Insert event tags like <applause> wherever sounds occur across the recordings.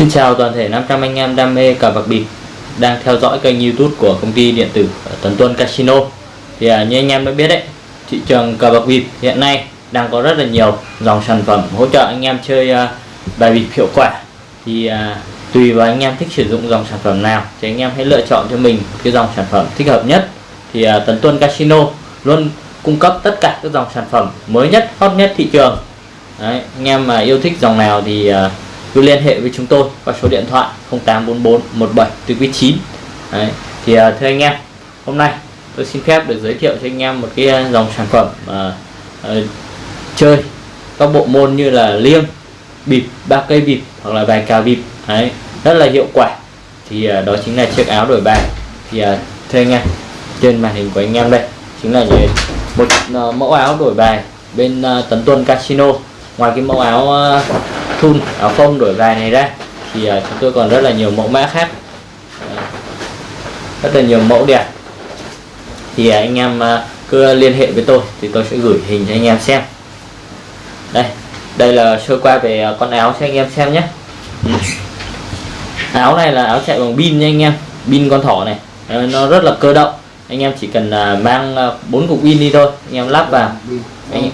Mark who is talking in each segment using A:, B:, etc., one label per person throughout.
A: Xin chào toàn thể 500 anh em đam mê cờ bạc bịp đang theo dõi kênh YouTube của công ty điện tử ờ, Tấn Tuân Casino. Thì à, như anh em đã biết đấy, thị trường cờ bạc bịp hiện nay đang có rất là nhiều dòng sản phẩm hỗ trợ anh em chơi à, bài bịp hiệu quả. Thì à, tùy vào anh em thích sử dụng dòng sản phẩm nào thì anh em hãy lựa chọn cho mình cái dòng sản phẩm thích hợp nhất. Thì à, Tấn Tuân Casino luôn cung cấp tất cả các dòng sản phẩm mới nhất, hot nhất thị trường. Đấy, anh em mà yêu thích dòng nào thì à, cứ liên hệ với chúng tôi qua số điện thoại 0844 17 từ 9 Đấy. thì uh, thưa anh em hôm nay tôi xin phép được giới thiệu cho anh em một cái à, dòng sản phẩm uh, uh, chơi các bộ môn như là liêng bịp ba cây bịp hoặc là vài cào bịp Đấy. rất là hiệu quả thì uh, đó chính là chiếc áo đổi bài thì uh, thưa anh em trên màn hình của anh em đây chính là một uh, mẫu áo đổi bài bên uh, Tấn Tuân Casino ngoài cái mẫu áo uh, thun áo phông đổi bài này ra thì uh, chúng tôi còn rất là nhiều mẫu mã khác. Rất là nhiều mẫu đẹp. Thì uh, anh em cứ liên hệ với tôi thì tôi sẽ gửi hình cho anh em xem. Đây đây là sơ qua về con áo cho anh em xem nhé. Ừ. áo này là áo chạy bằng pin nha anh em pin con thỏ này. Uh, nó rất là cơ động. Anh em chỉ cần mang bốn cục pin đi thôi. Anh em lắp vào. Anh,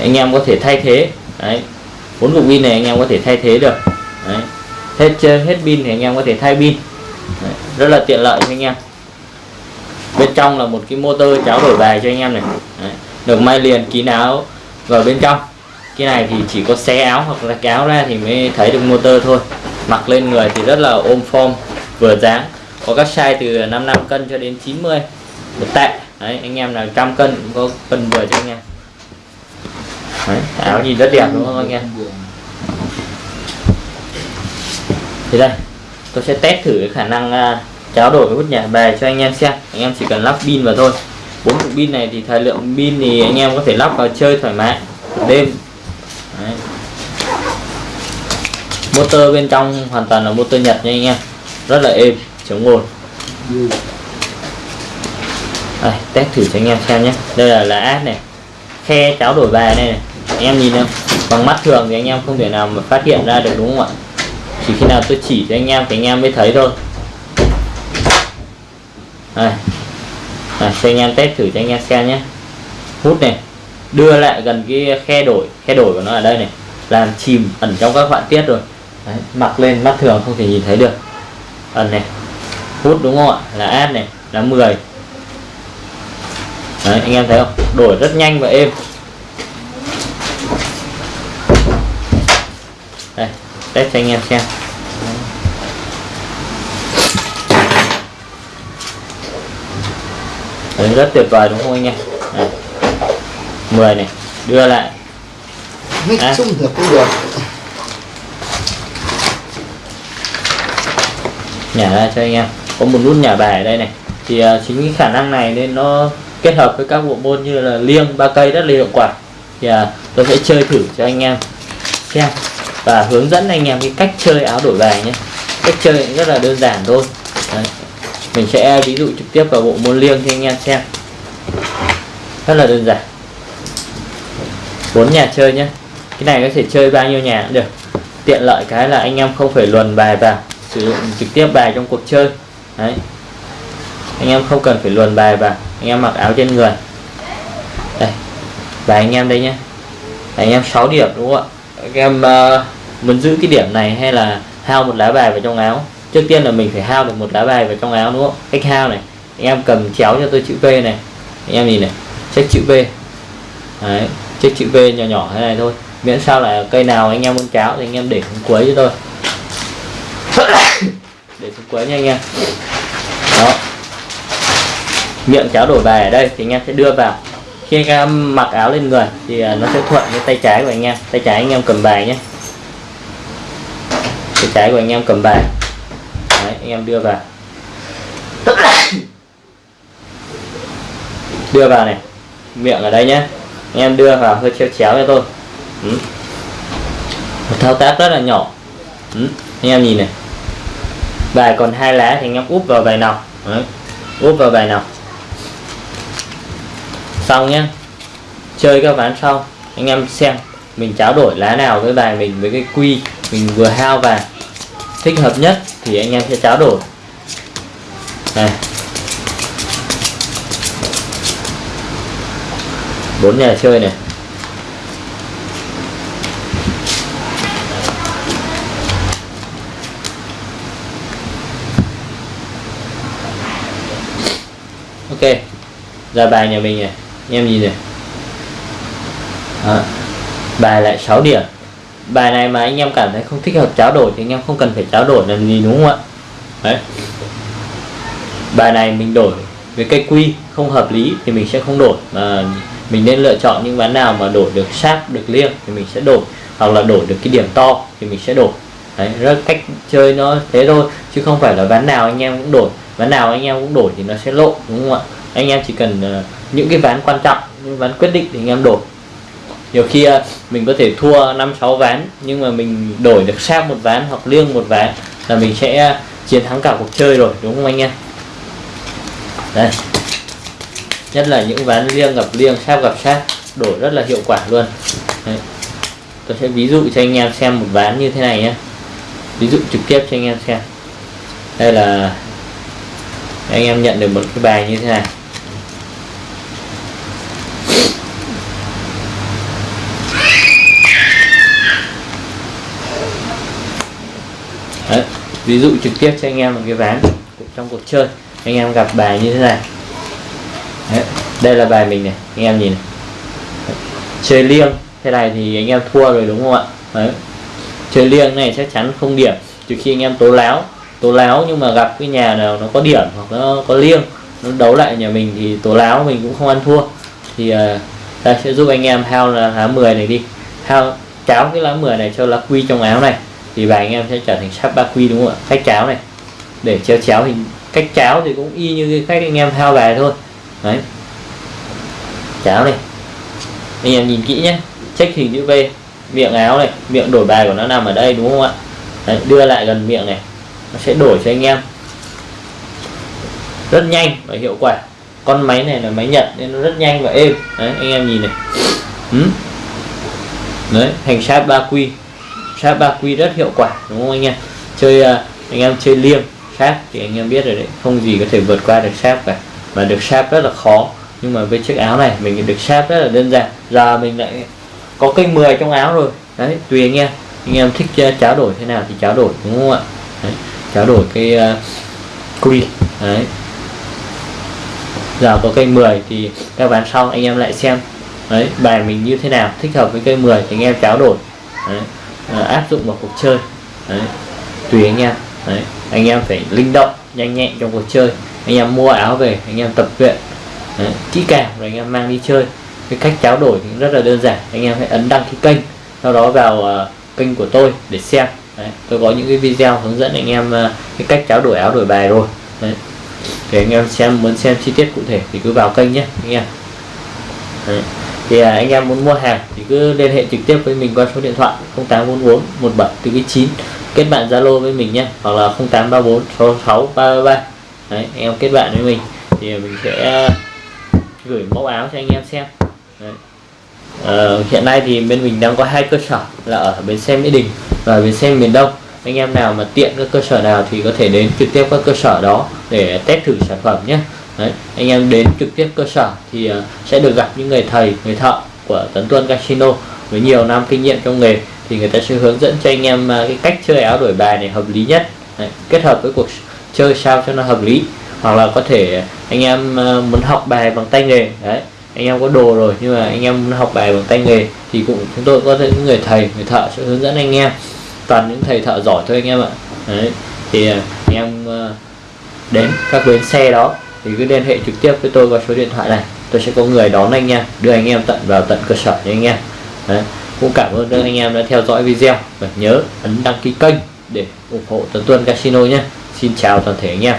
A: anh em có thể thay thế. Đấy bốn cục pin này anh em có thể thay thế được. Đấy. hết hết pin thì anh em có thể thay pin. Đấy. rất là tiện lợi cho anh em. Bên trong là một cái motor cháo đổi bài cho anh em này. Đấy. được may liền kín áo vào bên trong. Cái này thì chỉ có xé áo hoặc là cái áo ra thì mới thấy được motor thôi. Mặc lên người thì rất là ôm form, vừa dáng. Có các size từ 55 cân cho đến 90 một tệ. Đấy, anh em nào trăm cân cũng có cân vừa cho anh em. Đấy, áo nhìn rất đẹp đúng không anh em? Thì đây tôi sẽ test thử cái khả năng à, tráo đổi cái bút nhả bài cho anh em xem. Anh em chỉ cần lắp pin vào thôi. Bốn cục pin này thì thời lượng pin thì anh em có thể lắp vào chơi thoải mái đêm. Đấy. motor bên trong hoàn toàn là motor nhật nha anh em. Rất là êm chống ồn. Đây, test thử cho anh em xem nhé. Đây là lá át này. Khe cháo đổi bài này, này anh em nhìn em bằng mắt thường thì anh em không thể nào mà phát hiện ra được đúng không ạ? Chỉ khi nào tôi chỉ cho anh em thì anh em mới thấy thôi. Đây. À, cho anh em test thử cho anh em xem nhé. Hút này đưa lại gần cái khe đổi khe đổi của nó ở đây này. Làm chìm ẩn trong các họa tiết rồi. Đấy, mặc lên mắt thường không thể nhìn thấy được. Ẩn này hút đúng không ạ? Là ad này là 10 Đấy, anh em thấy không? Đổi rất nhanh và êm đây test cho anh em xem. Đấy, rất tuyệt vời đúng không anh em? Đấy. 10 này đưa lại.
B: À. chung được cũng được.
A: Nhả ra cho anh em. Có một nút nhả bài ở đây này. Thì uh, chính cái khả năng này nên nó kết hợp với các bộ môn như là liêng ba cây rất là hiệu quả. Thì uh, tôi sẽ chơi thử cho anh em. Xem và hướng dẫn anh em cái cách chơi áo đổi bài nhé. Cách chơi rất là đơn giản thôi. Đấy. mình sẽ ví dụ trực tiếp vào bộ môn liêng cho anh em xem. Rất là đơn giản. Bốn nhà chơi nhé. Cái này có thể chơi bao nhiêu nhà cũng được. Tiện lợi cái là anh em không phải luồn bài vào, sử dụng trực tiếp bài trong cuộc chơi. Đấy. Anh em không cần phải luồn bài vào, anh em mặc áo trên người. Đây. Bài anh em đây nhé. Anh em 6 điểm đúng không ạ? Các em uh, muốn giữ cái điểm này hay là hao một lá bài vào trong áo? Trước tiên là mình phải hao được một lá bài vào trong áo đúng không? Cách hao này anh em cầm chéo cho tôi chữ V này. Anh em nhìn này check chữ V. Đấy check chữ V nhỏ nhỏ thế này thôi. Miễn sao là cây nào anh em muốn cháo thì anh em để xuống cuối cho tôi. <coughs> Để xuống cuối nha anh em. Đó. Miệng cháo đổi bài ở đây thì anh em sẽ đưa vào khi anh em mặc áo lên người thì à, nó sẽ thuận với tay trái của anh em. Tay trái anh em cầm bài nhé. Tay trái của anh em cầm bài. Đấy, anh em đưa vào. <coughs> Đưa vào này. Miệng ở đây nhé. Anh em đưa vào hơi chéo chéo cho tôi. Ừ. một thao tác rất là nhỏ. Ừ. anh em nhìn này. Bài còn hai lá thì anh em úp vào bài nào. Đấy. úp vào bài nào xong nhé chơi các ván sau. Anh em xem, mình trao đổi lá nào với bài mình, với cái quy mình vừa hao và thích hợp nhất thì anh em sẽ trao đổi. Này. Bốn nhà chơi này. Ok. Ra bài nhà mình này anh em nhìn này. Đó. bài lại 6 điểm. Bài này mà anh em cảm thấy không thích hợp tráo đổi thì anh em không cần phải tráo đổi làm gì đúng không ạ? Đấy. Bài này mình đổi với cây quy không hợp lý thì mình sẽ không đổi mà mình nên lựa chọn những ván nào mà đổi được sát được liêng thì mình sẽ đổi hoặc là đổi được cái điểm to thì mình sẽ đổi. Đấy rất cách chơi nó thế thôi chứ không phải là ván nào anh em cũng đổi. Ván nào anh em cũng đổi thì nó sẽ lộ đúng không ạ? Anh em chỉ cần uh, những cái ván quan trọng, những ván quyết định thì anh em đổi. Nhiều khi à, mình có thể thua năm, sáu ván, nhưng mà mình đổi được sát một ván hoặc liêng một ván là mình sẽ à, chiến thắng cả cuộc chơi rồi, đúng không anh em? Đây. Nhất là những ván liêng gặp liêng, sát gặp sát, đổi rất là hiệu quả luôn. Đấy. tôi sẽ ví dụ cho anh em xem một ván như thế này nhé. Ví dụ trực tiếp cho anh em xem. Đây là, anh em nhận được một cái bài như thế này Đấy, ví dụ trực tiếp cho anh em một cái ván trong cuộc chơi. Anh em gặp bài như thế này. Đấy, đây là bài mình này anh em nhìn này. chơi liêng. Thế này thì anh em thua rồi đúng không ạ? Đấy. chơi liêng này chắc chắn không điểm. Trừ khi anh em tố láo. Tố láo nhưng mà gặp cái nhà nào nó có điểm hoặc nó có liêng nó đấu lại nhà mình thì tố láo mình cũng không ăn thua. Thì uh, ta sẽ giúp anh em hao là lá 10 này đi. Hao cháo cái lá 10 này cho lá quy trong áo này thì bài anh em sẽ trở thành sắp ba quy đúng không ạ? Cách cháo này. Để chéo chéo hình cách cháo thì cũng y như cách anh em thao bài thôi. Đấy. Cháo này. Anh em nhìn kỹ nhé. Check hình chữ V. Miệng áo này miệng đổi bài của nó nằm ở đây đúng không ạ? Đấy, đưa lại gần miệng này. Nó sẽ đổi cho anh em. Rất nhanh và hiệu quả. Con máy này là máy Nhật nên nó rất nhanh và êm. Đấy anh em nhìn này. Ừ. đấy thành sát ba quy sát ba quy rất hiệu quả đúng không anh em? Chơi à, anh em chơi liêng sáp thì anh em biết rồi đấy không gì có thể vượt qua được sáp cả. Và được sáp rất là khó nhưng mà với chiếc áo này mình được sáp rất là đơn giản. Giờ mình lại có cây 10 trong áo rồi. Đấy tùy anh em. Anh em thích uh, cháo đổi thế nào thì cháo đổi đúng không ạ? Đấy, cháo đổi cái uh, quy. Đấy. Giờ có cây 10 thì các bạn sau anh em lại xem. Đấy bài mình như thế nào thích hợp với cây 10 thì anh em cháo đổi. Đấy, à, áp dụng vào cuộc chơi. Đấy, tùy anh em. Đấy, anh em phải linh động nhanh nhẹn trong cuộc chơi. Anh em mua áo về anh em tập luyện. Kỹ càng rồi anh em mang đi chơi. Cái cách trao đổi thì rất là đơn giản. Anh em hãy ấn đăng ký kênh sau đó vào uh, kênh của tôi để xem. Đấy, tôi có những cái video hướng dẫn anh em uh, cái cách trao đổi áo đổi bài rồi. Đấy. để anh em xem muốn xem chi tiết cụ thể thì cứ vào kênh nhé anh em. Đấy thì à, anh em muốn mua hàng thì cứ liên hệ trực tiếp với mình qua số điện thoại 0844 1749 kết bạn Zalo với mình nhé hoặc là 0834 66 333 đấy anh em kết bạn với mình thì mình sẽ à, gửi mẫu áo cho anh em xem. Đấy. Uh, hiện nay thì bên mình đang có hai cơ sở là ở bến xe Mỹ Đình và bến xe miền Đông. Anh em nào mà tiện các cơ sở nào thì có thể đến trực tiếp các cơ sở đó để test thử sản phẩm nhé. Đấy, anh em đến trực tiếp cơ sở thì uh, sẽ được gặp những người thầy người thợ của Tấn Tuân Casino với nhiều năm kinh nghiệm trong nghề. Thì người ta sẽ hướng dẫn cho anh em uh, cái cách chơi áo đổi bài này hợp lý nhất. Đấy, kết hợp với cuộc chơi sao cho nó hợp lý. Hoặc là có thể anh em uh, muốn học bài bằng tay nghề. Đấy anh em có đồ rồi nhưng mà anh em muốn học bài bằng tay nghề thì cũng chúng tôi có những người thầy người thợ sẽ hướng dẫn anh em. Toàn những thầy thợ giỏi thôi anh em ạ. Đấy thì anh em đến các bến xe đó thì cứ liên hệ trực tiếp với tôi qua số điện thoại này. Tôi sẽ có người đón anh em đưa anh em tận vào tận cơ sở cho anh em. Đấy, cũng cảm ơn các anh em đã theo dõi video và nhớ ấn đăng ký kênh để ủng hộ tuần Tuân Casino nhé. Xin chào toàn thể anh em.